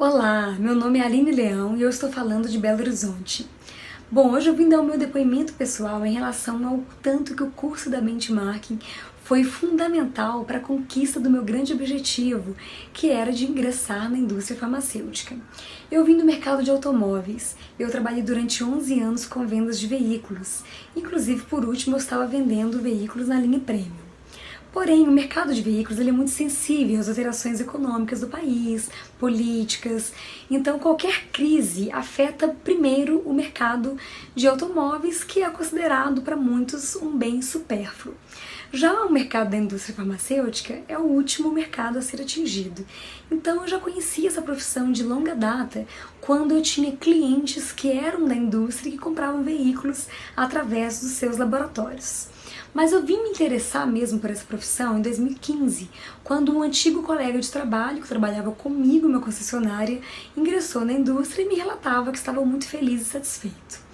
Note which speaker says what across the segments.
Speaker 1: Olá, meu nome é Aline Leão e eu estou falando de Belo Horizonte. Bom, hoje eu vim dar o meu depoimento pessoal em relação ao tanto que o curso da Benchmarking foi fundamental para a conquista do meu grande objetivo, que era de ingressar na indústria farmacêutica. Eu vim do mercado de automóveis, eu trabalhei durante 11 anos com vendas de veículos, inclusive por último eu estava vendendo veículos na linha Premium. Porém, o mercado de veículos ele é muito sensível às alterações econômicas do país, políticas, então qualquer crise afeta primeiro o mercado de automóveis, que é considerado para muitos um bem supérfluo. Já o mercado da indústria farmacêutica é o último mercado a ser atingido. Então eu já conhecia essa profissão de longa data quando eu tinha clientes que eram da indústria e que compravam veículos através dos seus laboratórios. Mas eu vim me interessar mesmo por essa profissão em 2015, quando um antigo colega de trabalho, que trabalhava comigo uma concessionária, ingressou na indústria e me relatava que estava muito feliz e satisfeito.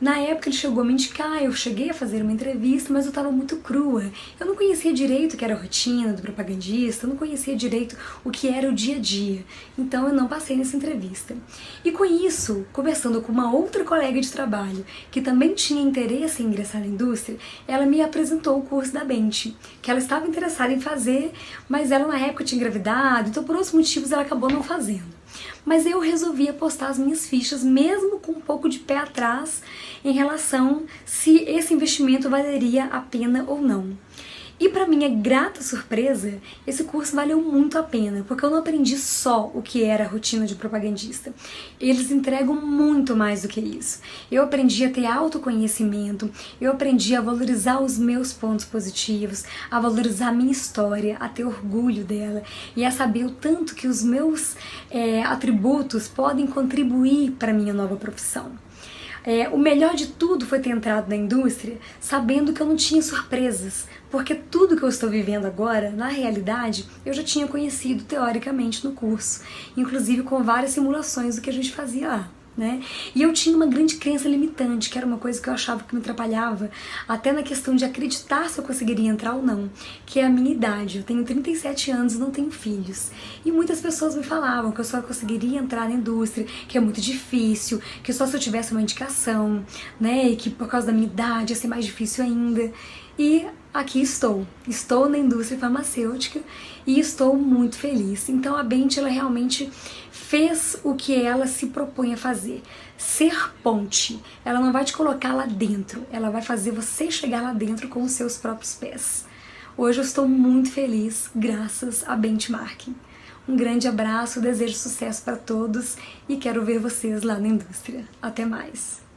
Speaker 1: Na época ele chegou a me indicar, eu cheguei a fazer uma entrevista, mas eu estava muito crua. Eu não conhecia direito o que era a rotina do propagandista, eu não conhecia direito o que era o dia a dia. Então eu não passei nessa entrevista. E com isso, conversando com uma outra colega de trabalho, que também tinha interesse em ingressar na indústria, ela me apresentou o curso da Bente, que ela estava interessada em fazer, mas ela na época tinha engravidado, então por outros motivos ela acabou não fazendo. Mas eu resolvi apostar as minhas fichas, mesmo com um pouco de pé atrás, em relação se esse investimento valeria a pena ou não. E para minha grata surpresa, esse curso valeu muito a pena, porque eu não aprendi só o que era a rotina de propagandista. Eles entregam muito mais do que isso. Eu aprendi a ter autoconhecimento, eu aprendi a valorizar os meus pontos positivos, a valorizar a minha história, a ter orgulho dela e a saber o tanto que os meus é, atributos podem contribuir para minha nova profissão. É, o melhor de tudo foi ter entrado na indústria sabendo que eu não tinha surpresas, porque tudo que eu estou vivendo agora, na realidade, eu já tinha conhecido teoricamente no curso, inclusive com várias simulações do que a gente fazia lá né? E eu tinha uma grande crença limitante, que era uma coisa que eu achava que me atrapalhava, até na questão de acreditar se eu conseguiria entrar ou não, que é a minha idade. Eu tenho 37 anos e não tenho filhos. E muitas pessoas me falavam que eu só conseguiria entrar na indústria, que é muito difícil, que só se eu tivesse uma indicação, né? E que por causa da minha idade ia ser mais difícil ainda. E aqui estou. Estou na indústria farmacêutica e estou muito feliz. Então a Bente ela realmente fez o que ela se propõe a fazer. Ser ponte. Ela não vai te colocar lá dentro, ela vai fazer você chegar lá dentro com os seus próprios pés. Hoje eu estou muito feliz graças a Benchmarking. Um grande abraço, desejo sucesso para todos e quero ver vocês lá na indústria. Até mais!